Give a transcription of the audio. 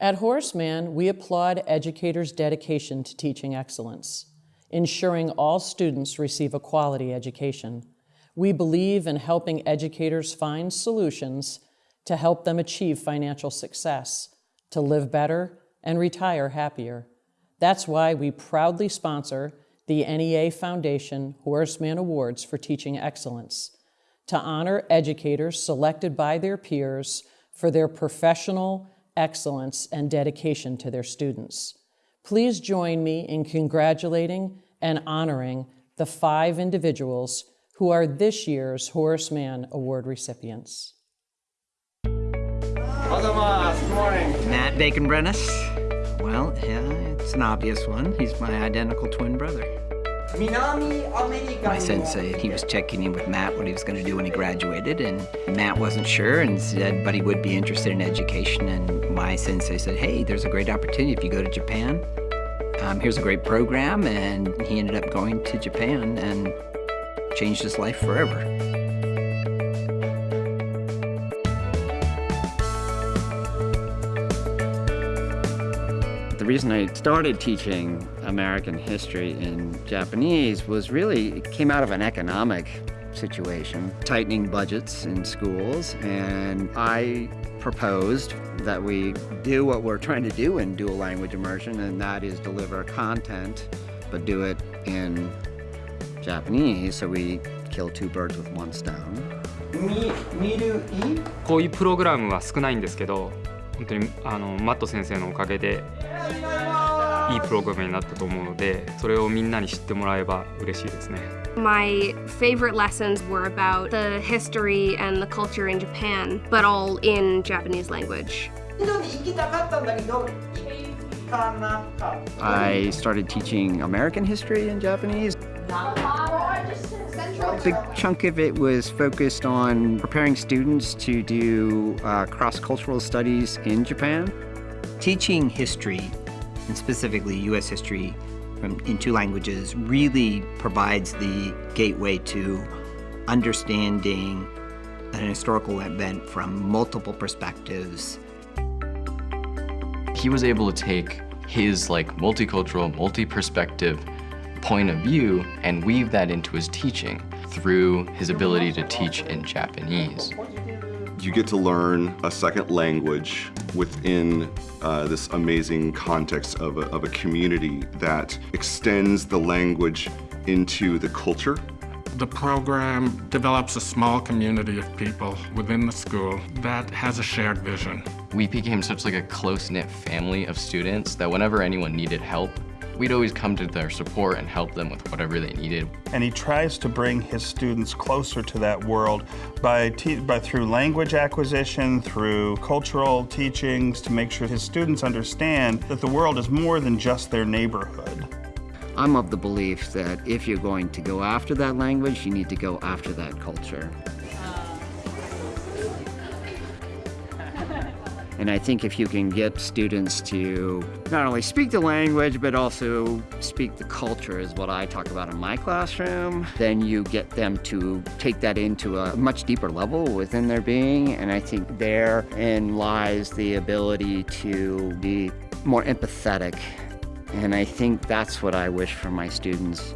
At Horace we applaud educators' dedication to teaching excellence, ensuring all students receive a quality education. We believe in helping educators find solutions to help them achieve financial success, to live better, and retire happier. That's why we proudly sponsor the NEA Foundation Horace Mann Awards for Teaching Excellence to honor educators selected by their peers for their professional excellence and dedication to their students. Please join me in congratulating and honoring the five individuals who are this year's Horace Mann Award recipients. Good morning. Matt Bacon Brennis. Well, yeah, it's an obvious one. He's my identical twin brother. My sensei, he was checking in with Matt what he was going to do when he graduated, and Matt wasn't sure and said, but he would be interested in education. And my sensei said, hey, there's a great opportunity if you go to Japan. Um, here's a great program, and he ended up going to Japan and changed his life forever. The reason I started teaching American history in Japanese was really, it came out of an economic situation, tightening budgets in schools, and I proposed that we do what we're trying to do in dual language immersion, and that is deliver content, but do it in Japanese, so we kill two birds with one stone. み見るいこういうプログラムは少ないんですけど本当にあのマット先生のおかげで いいプログラムになったと思うのでそれをみんなに知ってもらえば嬉しいですね My favorite lessons were about the history and the culture in Japan, but all in Japanese language. インドに行きたかったんだけど行かなかった I started teaching American history in Japanese. A big chunk of it was focused on preparing students to do uh, cross-cultural studies in Japan. Teaching history, and specifically U.S. history from, in two languages, really provides the gateway to understanding an historical event from multiple perspectives he was able to take his like multicultural, multi-perspective point of view and weave that into his teaching through his ability to teach in Japanese. You get to learn a second language within uh, this amazing context of a, of a community that extends the language into the culture The program develops a small community of people within the school that has a shared vision. We became such like a close-knit family of students that whenever anyone needed help, we'd always come to their support and help them with whatever they needed. and he tries to bring his students closer to that world by, te- by through language acquisition, through cultural teachings, to make sure his students understand that the world is more than just their neighborhood. I'm of the belief that if you're going to go after that language, you need to go after that culture. And I think if you can get students to not only speak the language, but also speak the culture, is what I talk about in my classroom, then you get them to take that into a much deeper level within their being. And I think therein lies the ability to be more empathetic and I think that's what I wish for my students